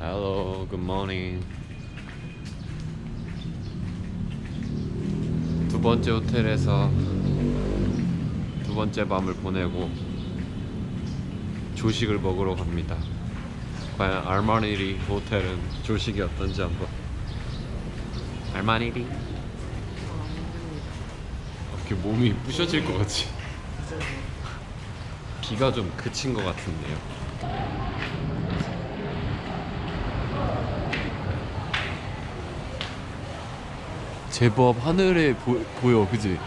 Hello, good morning. 두 번째 호텔에서 두 번째 밤을 보내고 조식을 먹으러 갑니다. 과연 알마니리 호텔은 조식이 어떤지 한번. 알마니리? 이렇게 몸이 부셔질 것 같지? 비가 좀 그친 것 같은데요. 제법 하늘에 보, 보여, 그지?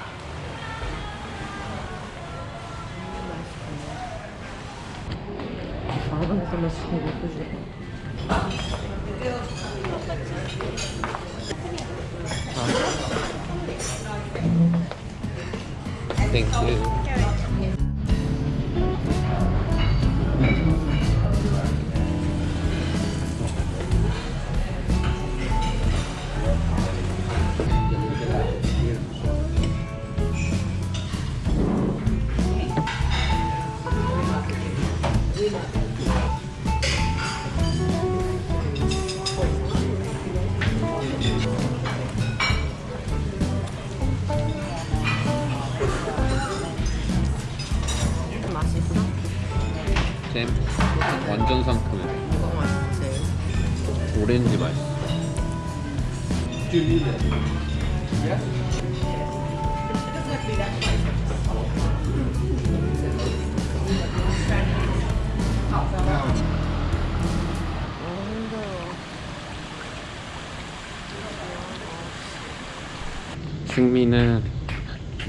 승미는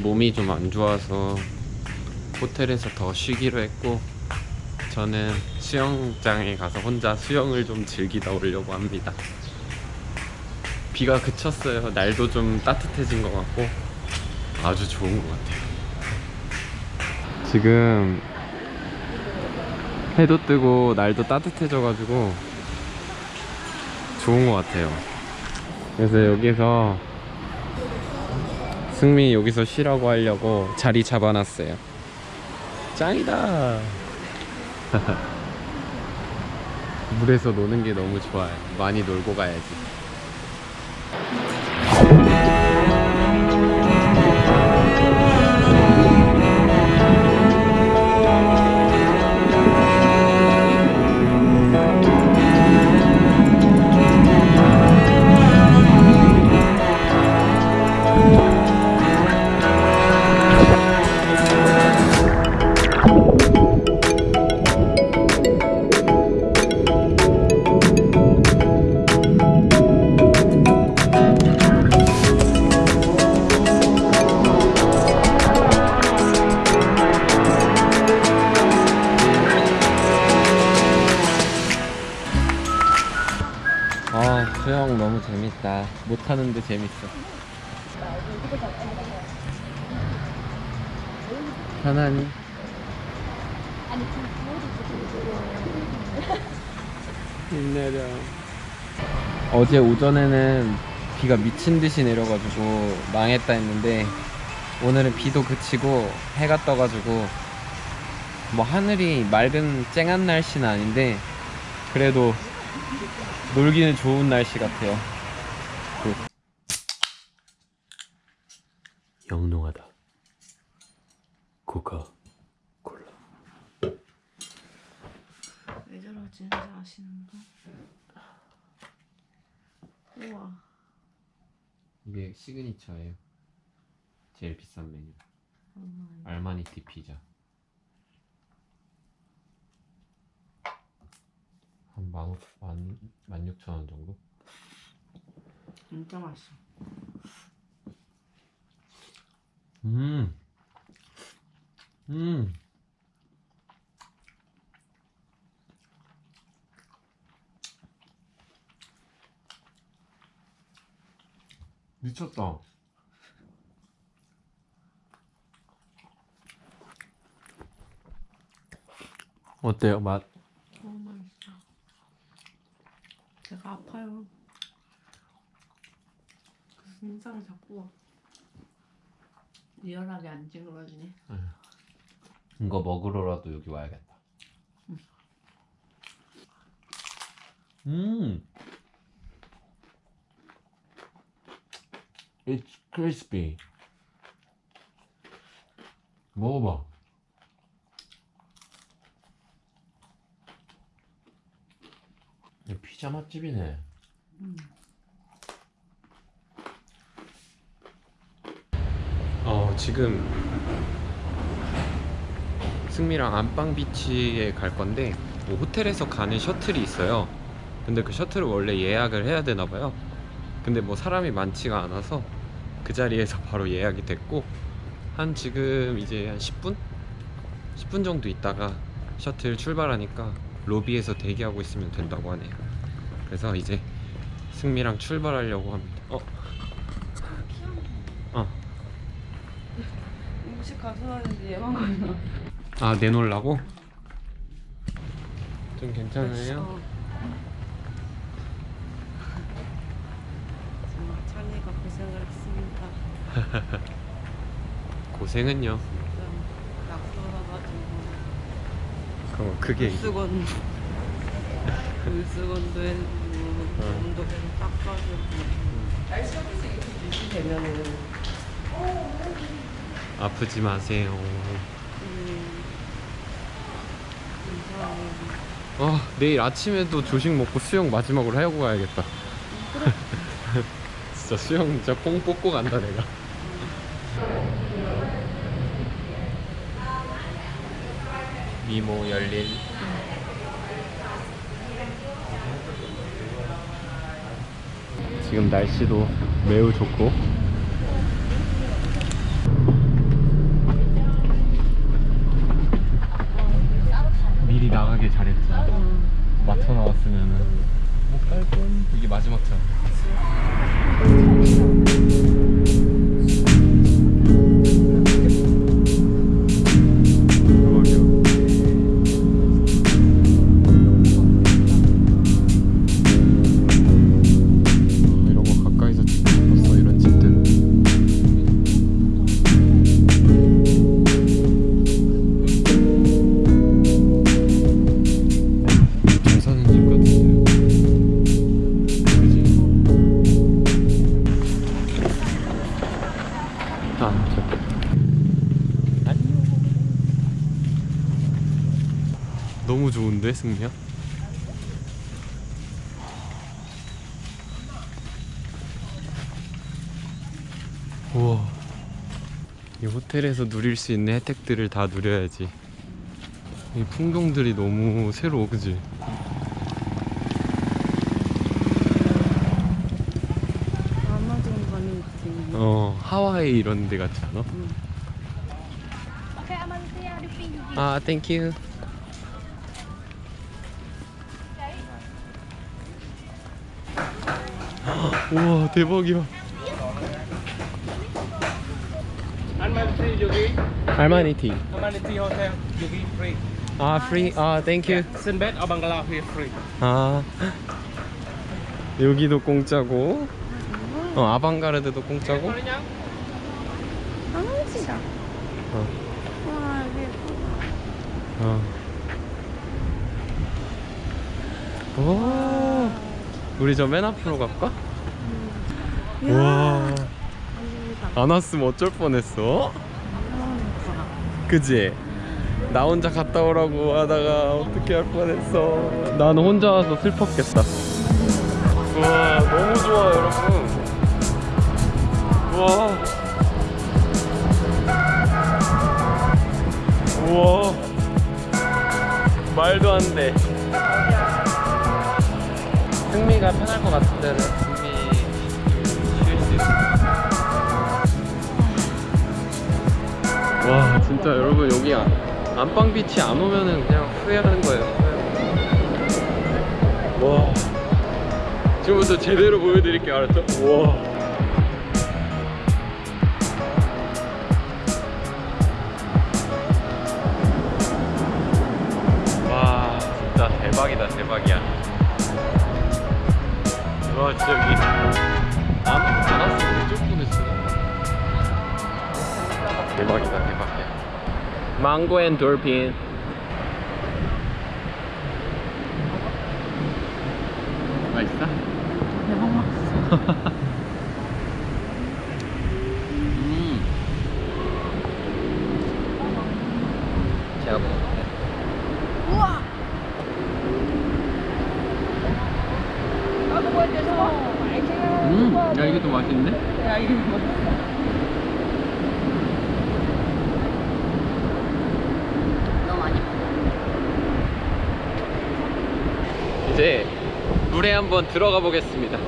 몸이 좀 안 좋아서 호텔에서 더 쉬기로 했고 저는 수영장에 가서 혼자 수영을 좀 즐기다 오려고 합니다. 비가 그쳤어요. 날도 좀 따뜻해진 것 같고 아주 좋은 것 같아요. 지금 해도 뜨고 날도 따뜻해져 가지고 좋은 것 같아요. 그래서 여기서 승민이 여기서 쉬라고 하려고 자리 잡아놨어요. 짱이다. 물에서 노는 게 너무 좋아요. 많이 놀고 가야지. 어제 오전에는 비가 미친 듯이 내려가지고 망했다 했는데 오늘은 비도 그치고 해가 떠가지고 뭐 하늘이 맑은 쨍한 날씨는 아닌데 그래도 놀기는 좋은 날씨 같아요. 영롱하다. 코카 콜라. 왜 저러지? 아시는 분? 우와. 이게 시그니처예요. 제일 비싼 메뉴. 음, 알마니티 피자. 한 만, 만, 만 육천 원 정도? 진짜 맛있어. 음. 음. 미쳤다. 어때요, 맛? 너무 맛있어. 제가 아파요. 그래서 인상이 자꾸 리얼하게 안 찌그러지네. 이거 먹으러라도 여기 와야겠다. 음. It's crispy. 먹어봐. 피자 맛집이네. 어 지금 승미랑 안방 비치에 갈 건데 뭐 호텔에서 가는 셔틀이 있어요. 근데 그 셔틀을 원래 예약을 해야 되나 봐요. 근데 뭐 사람이 많지가 않아서 그 자리에서 바로 예약이 됐고 한 지금 이제 한 10분? 10분 정도 있다가 셔틀 출발하니까 로비에서 대기하고 있으면 된다고 하네요. 그래서 이제 승미랑 출발하려고 합니다. 어? 어. 음식 가져왔는데 얘만 가나? 아 내놓으려고? 좀 괜찮아요? 찬이가 고생을 했습니다. 고생은요. 좀 낙서라가지고 그럼 그게 물수건 물수건도 해주고 몸도 계속 닦아주고 날씨 되면은 아프지 마세요. 음. 아 내일 아침에도 조식 먹고 수영 마지막으로 하고 가야겠다. 진짜 수영 진짜 뽕 뽑고 간다 내가. 미모 열린. 지금 날씨도 매우 좋고. 미리 나가길 잘했죠. 맞춰 나왔으면 은 못갈 뻔. 이게 마지막 차. 좋은데, 승미야? 우와. 이 호텔에서 누릴 수 있는 혜택들을 다 누려야지. 이 풍경들이 너무 새로워, 그지? 아마존 가는 느낌. 어 하와이 이런 데 같지 않아? 아 땡큐 우와 대박이야 Almaty Yogi, 알마니 티. Almaty Hotel, Yogi free. 아 프리 아 땡큐 Sinbad or Bangala here free. 아 여기도 공짜고 어 아방가르드도 공짜고 아, 멋지다. 어. 와, 어. 오 우리 저 맨 앞으로 갈까? 와. 안 왔으면 어쩔 뻔했어. 그지? 나 혼자 갔다 오라고 하다가 어떻게 할 뻔했어. 나는 혼자 와서 슬펐겠다. 와 너무 좋아 여러분. 와. 우와. 말도 안 돼. 승미가 편할 것 같은 데는 진짜 여러분 여기 안- 안방 비치 안 오면은 그냥 후회하는 거예요. 와 지금부터 제대로 보여드릴게요 알았죠? 와. 와 진짜 대박이다 대박이야. 와 진짜 여기 안, 안 왔으면 어쩔 뻔했어. 대박이다 mango and dolphin 맛있어? 대박 맛있어. 음. 제가 먹을게. 우와. 음, 야 이게 더 맛있는데? 야 이거 뭐? 너무 많이 먹어. 이제 물에 한번 들어가 보겠습니다.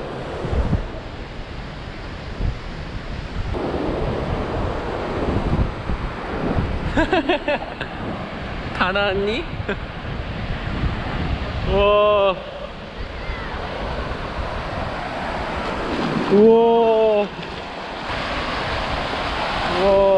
다 나왔니? 우와. 우와. 우와.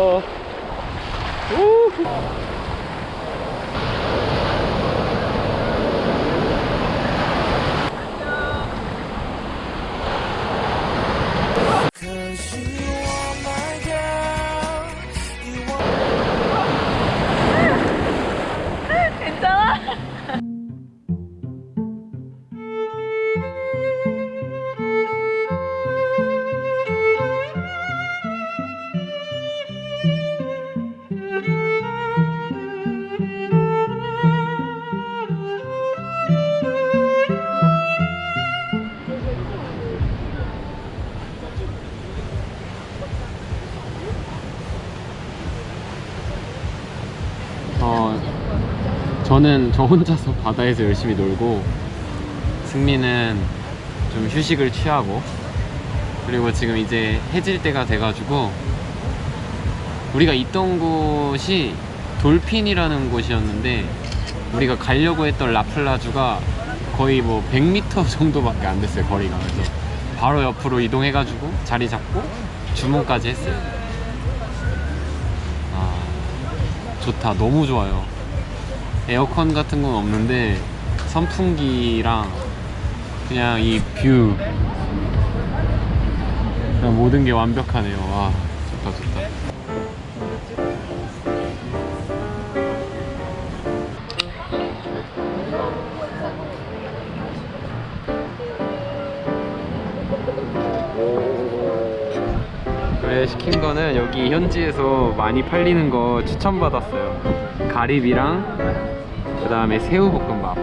저는 저 혼자서 바다에서 열심히 놀고 승민은 좀 휴식을 취하고 그리고 지금 이제 해질 때가 돼가지고 우리가 있던 곳이 돌핀이라는 곳이었는데 우리가 가려고 했던 라플라주가 거의 뭐 100m 정도밖에 안 됐어요 거리가. 그래서 바로 옆으로 이동해가지고 자리 잡고 주문까지 했어요. 아 좋다. 너무 좋아요 에어컨 같은 건 없는데 선풍기랑 그냥 이 view. 그냥 모든 게 완벽하네요. 와 좋다 좋다. 그래 시킨 거는 여기 현지에서 많이 팔리는 거 추천받았어요. 가리비랑 그 다음에 새우볶음밥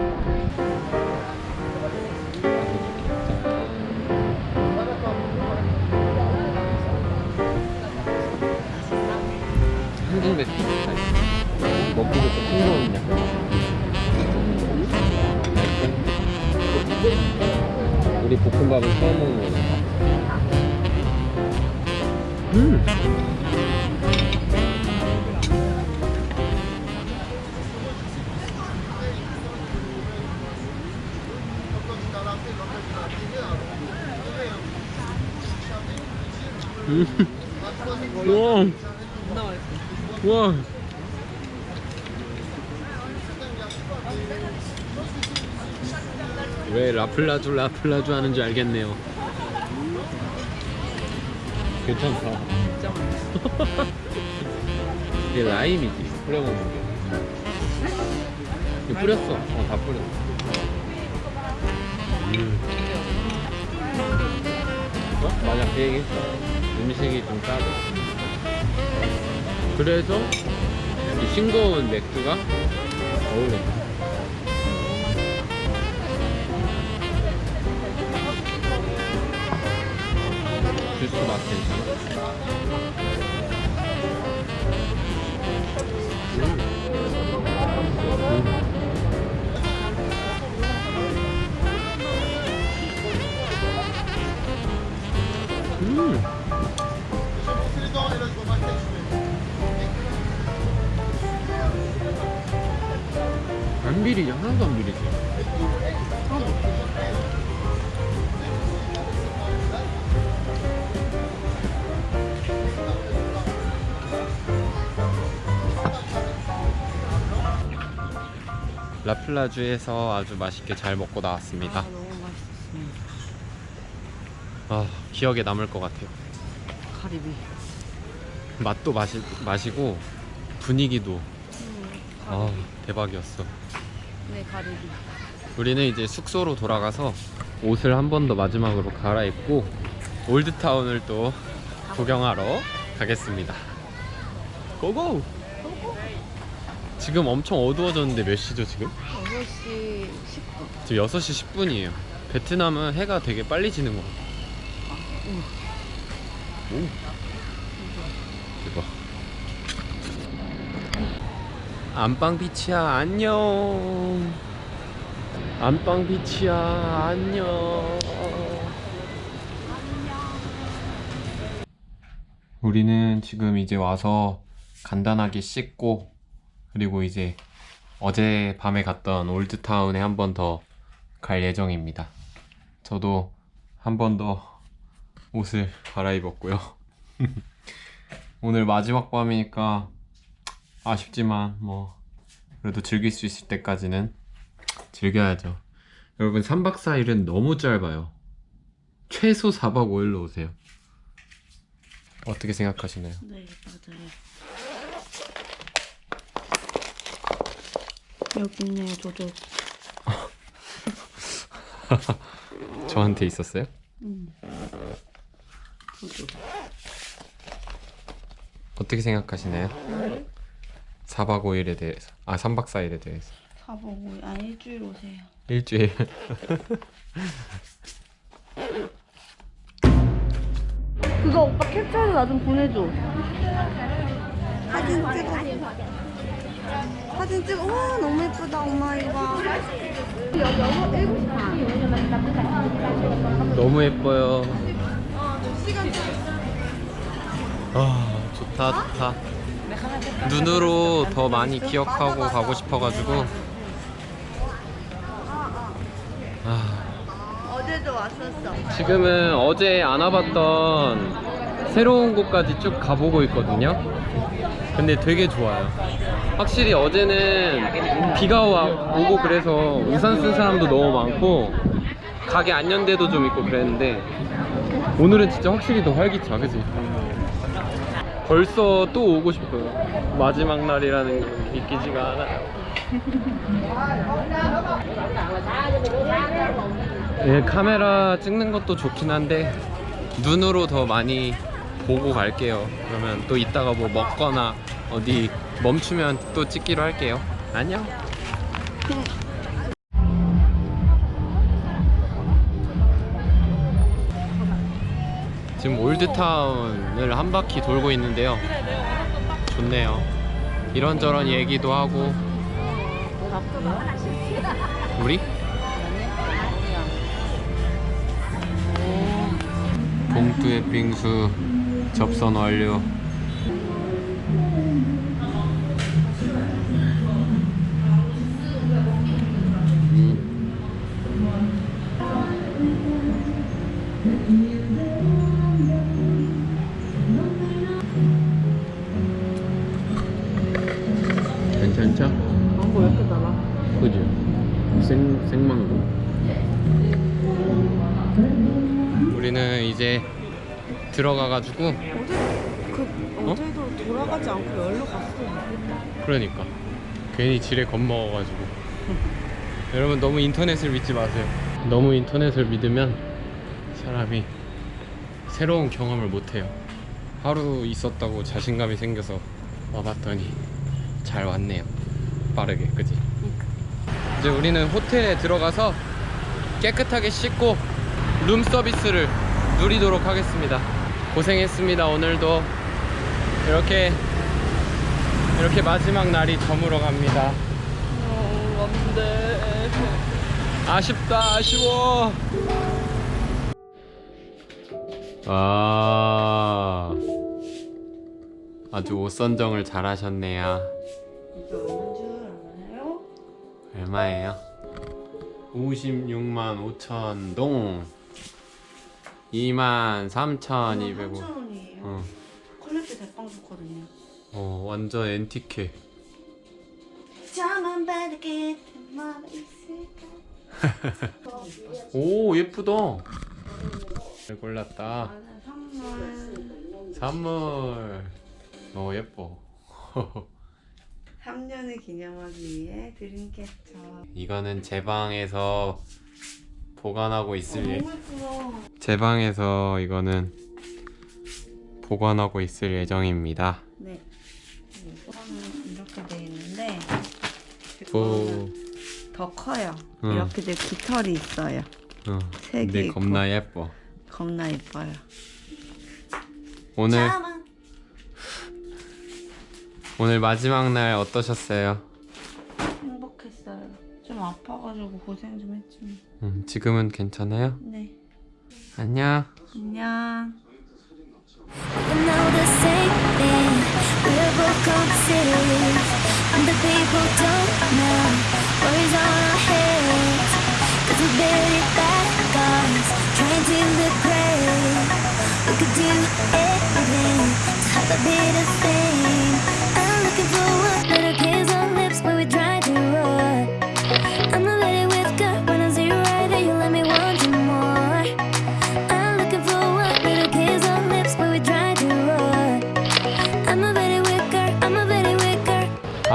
음. 우와. 우와. 왜 라플라주 라플라주 하는 줄 알겠네요. 괜찮다. 이게 라임이지 뿌려 먹는 게. 뿌렸어. 어, 다 뿌렸어. 음. 어? 맞아, 그 얘기 했어. 음식이 좀 짜다. 그래서 이 싱거운 맥주가 어울려. 주스 맛 괜찮아? 라플라주에서 아주 맛있게 잘 먹고 나왔습니다 아, 너무 맛있었습니다. 아 기억에 남을 것 같아요 가리비. 맛도 마시, 마시고 분위기도 아 대박이었어 네, 가리비. 우리는 이제 숙소로 돌아가서 옷을 한 번 더 마지막으로 갈아입고 올드타운을 또 구경하러 가겠습니다. 고고! 지금 엄청 어두워졌는데 몇 시죠 지금? 6시 10분. 지금 6시 10분이에요. 베트남은 해가 되게 빨리 지는 것 같아요. 오. 대박. 안방 비치야 안녕. 안방 비치야 안녕. 우리는 지금 이제 와서 간단하게 씻고 그리고 이제 어제 밤에 갔던 올드타운에 한 번 더 갈 예정입니다. 저도 한 번 더 옷을 갈아입었고요. 오늘 마지막 밤이니까 아쉽지만 뭐 그래도 즐길 수 있을 때까지는 즐겨야죠. 여러분 3박 4일은 너무 짧아요. 최소 4박 5일로 오세요. 어떻게 생각하시나요? 네, 맞아요. 여기 있네요, 저도. 저한테 있었어요? 음. 저도. 어떻게 생각하시나요? 4박 5일에 대해서 아 3박 4일에 대해서 사보고, 아, 일주일 오세요. 일주일 그거 오빠 캡처해서 나 좀 보내줘. 사진 찍어. 사진 찍어. 와 너무 예쁘다 엄마 이거. 너무 예뻐요 아 좋다 좋다 눈으로 더 많이 기억하고 가고 싶어가지고 아, 어제도 왔었어. 지금은 어제 안 와봤던 새로운 곳까지 쭉 가보고 있거든요 근데 되게 좋아요. 확실히 어제는 비가 와, 오고 그래서 우산 쓴 사람도 너무 많고 가게 안연대도 좀 있고 그랬는데 오늘은 진짜 확실히 더 활기차 그지? 벌써 또 오고 싶어요. 마지막 날이라는 게 믿기지가 않아요. 예, 카메라 찍는 것도 좋긴 한데 눈으로 더 많이 보고 갈게요. 그러면 또 이따가 뭐 먹거나 어디 멈추면 또 찍기로 할게요. 안녕. 지금 올드타운을 한 바퀴 돌고 있는데요. 좋네요. 이런저런 얘기도 하고. 우리? 봉투의 빙수 접선 완료 음. 괜찮죠? 망고 왜 이렇게 달아? 그지? 생, 생망고 우리는 이제 들어가가지고. 어제 그 어제도 돌아가지 않고 열로 갔어. 그러니까. 괜히 지레 겁먹어가지고. 여러분 너무 인터넷을 믿지 마세요. 너무 인터넷을 믿으면 사람이 새로운 경험을 못해요. 하루 있었다고 자신감이 생겨서 와봤더니 잘 왔네요. 빠르게 그지? 이제 우리는 호텔에 들어가서 깨끗하게 씻고 룸 서비스를 누리도록 하겠습니다 고생했습니다 오늘도 이렇게 이렇게 마지막 날이 저물어 갑니다. 어, 안돼. 아쉽다, 아쉬워. 아, 아주 옷 선정을 잘 하셨네요. 이거 얼마인 줄 알아요? 얼마예요? 56만 5천 동. 2만 3,200원. 3,000원이에요. 어, 퀄리티 대빵 좋거든요. 어, 완전 있을까? 오, 예쁘다. 잘 골랐다. 선물. 선물. 어, 예뻐. 3년을 기념하기 위해 드림캐쳐. 이거는 제 방에서 보관하고 있을 예... 제 방에서 이거는 보관하고 있을 예정입니다. 네. 이거는 이렇게 돼 있는데 더 커요. 응. 이렇게 돼 깃털이 있어요. 어, 색이. 겁나 예뻐. 겁나 예뻐요. 오늘 오늘 마지막 날 어떠셨어요? 좀 아파가지고 고생 좀 했지만. 음, 지금은 괜찮아요? 네. 안녕. 안녕. Trying to look great. We could do anything to have a bit of fame.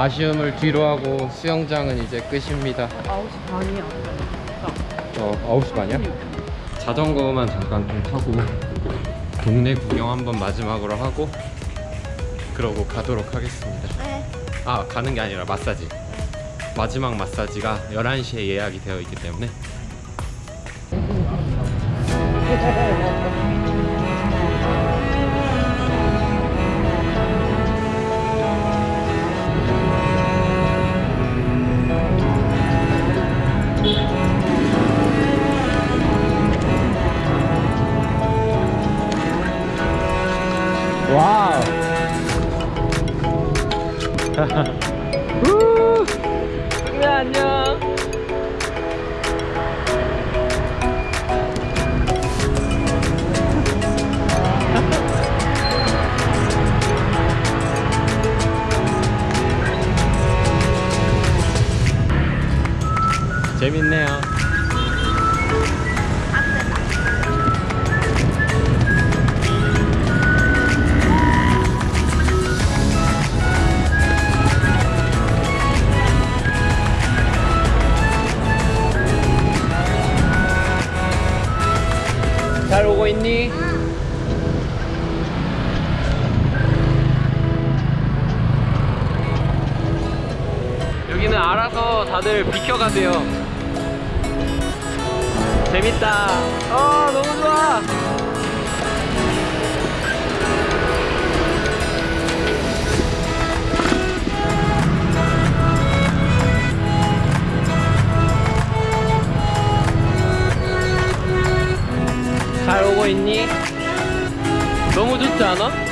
아쉬움을 뒤로 하고 수영장은 이제 끝입니다. 9시 반이야. 어, 9시 반이야? 자전거만 잠깐 좀 타고 동네 구경 한번 마지막으로 하고 그러고 가도록 하겠습니다. 아, 가는 게 아니라 마사지. 마지막 마사지가 11시에 예약이 되어 있기 때문에 비켜가세요. 재밌다. 어, 너무 좋아. 잘 오고 있니? 너무 좋지 않아?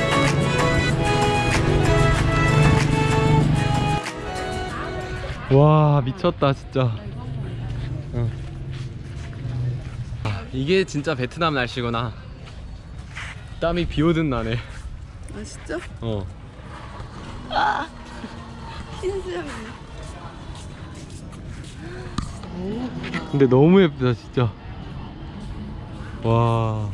와 미쳤다 진짜 응. 아, 이게 진짜 베트남 날씨구나 땀이 비오듯 나네 아 진짜? 어 흰수염이네. 근데 너무 예쁘다 진짜 와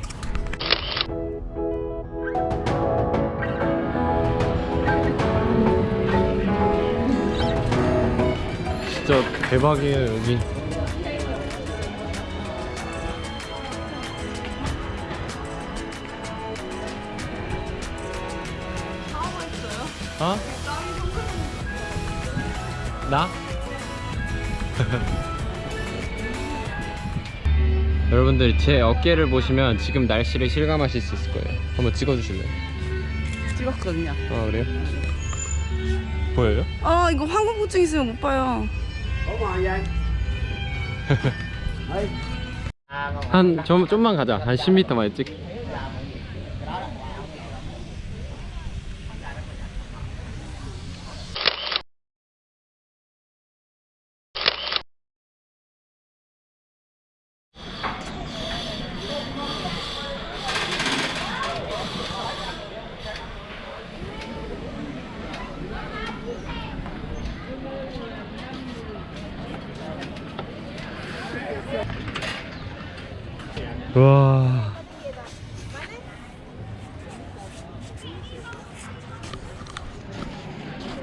진짜 대박이에요 여기 어? 나? 여러분들 제 어깨를 보시면 지금 날씨를 실감하실 수 있을 거예요 한번 찍어주실래요? 찍었거든요. 아 그래요? 보여요? 아 이거 황공포증 있으면 못 봐요. 한 좀, 좀만 가자. 한 10m만 찍 와.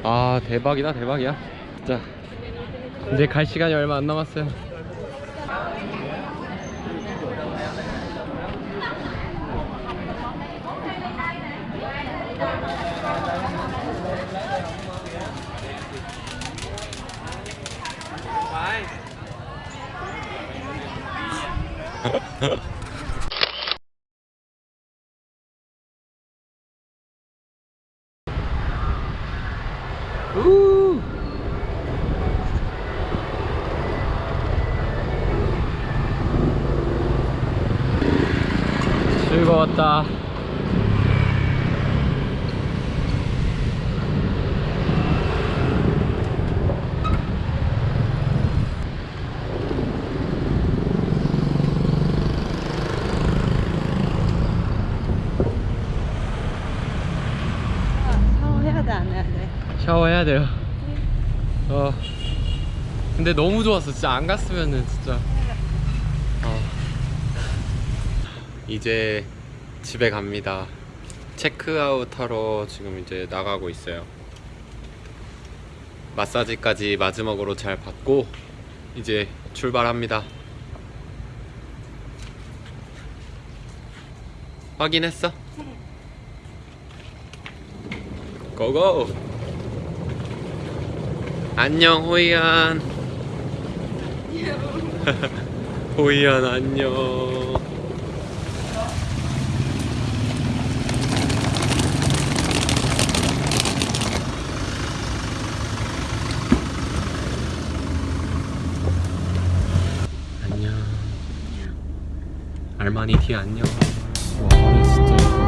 아 대박이다 대박이야 진짜 이제 갈 시간이 얼마 안 남았어요 우! 즐거웠다. 샤워해야 돼, 안 해야 돼? 샤워해야 돼요. 어. 근데 너무 좋았어. 진짜 안 갔으면은 진짜. 어. 이제 집에 갑니다. 체크아웃 하러 지금 이제 나가고 있어요. 마사지까지 마지막으로 잘 받고 이제 출발합니다. 확인했어? 고고! 안녕 호이안 호이안 안녕 알마니 티 안녕 와 진짜 예뻐.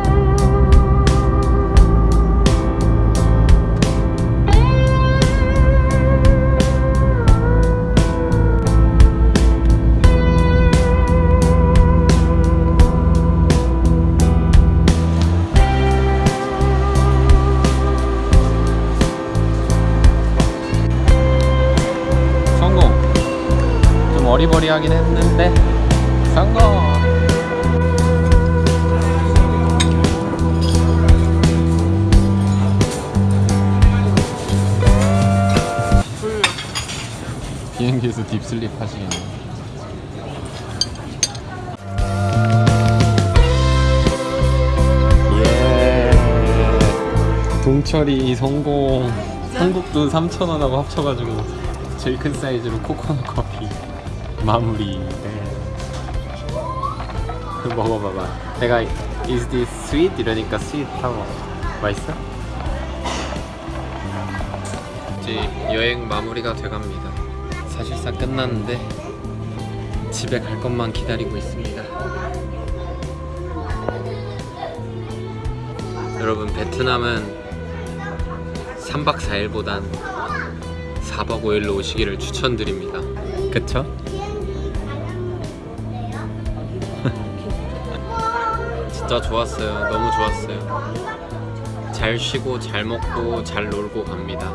성공. 좀 어리버리하긴 했는데 비행기에서 딥슬립 하시겠네 예 동철이 성공 한국 돈 3,000원하고 합쳐가지고 제일 큰 사이즈로 코코넛 커피 마무리 네. 먹어봐봐 내가 Is this sweet? 이러니까 sweet 하고 맛있어? 이제 여행 마무리가 돼갑니다 사실상 끝났는데 집에 갈 것만 기다리고 있습니다 여러분 베트남은 3박 4일보단 4박 5일로 오시기를 추천드립니다. 그쵸? 진짜 좋았어요. 너무 좋았어요. 잘 쉬고 잘 먹고 잘 놀고 갑니다.